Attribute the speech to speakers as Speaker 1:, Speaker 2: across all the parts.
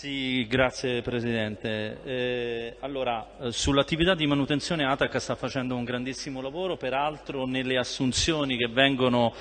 Speaker 1: Sì, grazie Presidente. Eh, allora, eh, sull'attività di manutenzione ATAC sta facendo un grandissimo lavoro, peraltro nelle assunzioni che vengono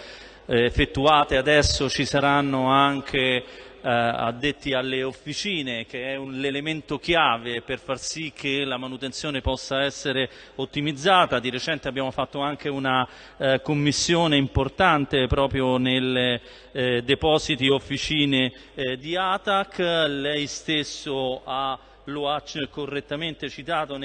Speaker 1: eh, effettuate adesso ci saranno anche addetti alle officine, che è l'elemento chiave per far sì che la manutenzione possa essere ottimizzata. Di recente abbiamo fatto anche una eh, commissione importante proprio nei eh, depositi officine eh, di ATAC. Lei stesso ha lo ha correttamente citato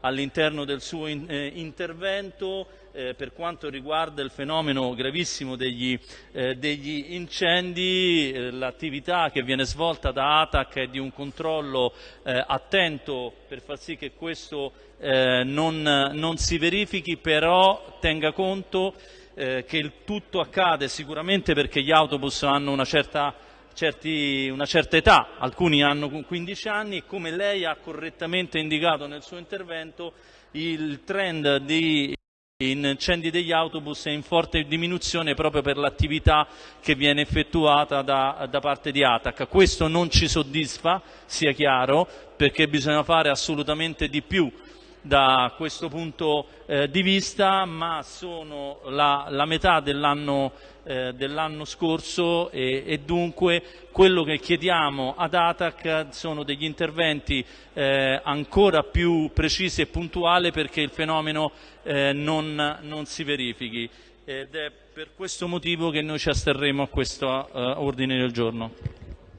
Speaker 1: all'interno del suo in, eh, intervento eh, per quanto riguarda il fenomeno gravissimo degli, eh, degli incendi, eh, l'attività che viene svolta da ATAC è di un controllo eh, attento per far sì che questo eh, non, non, si verifichi, però tenga conto che il tutto accade sicuramente perché gli autobus hanno una certa certi, una certa età, alcuni hanno 15 anni e come lei ha correttamente indicato nel suo intervento il trend di incendi degli autobus è in forte diminuzione proprio per l'attività che viene effettuata da, da, parte di ATAC. Questo non ci soddisfa, sia chiaro, perché bisogna fare assolutamente di più da questo punto eh, di vista, ma sono la, la metà dell'anno eh, dell scorso e, e, dunque quello che chiediamo ad ATAC sono degli interventi eh, ancora più precisi e puntuali perché il fenomeno eh, non, non, si verifichi ed è per questo motivo che noi ci asterremo a questo eh, ordine del giorno.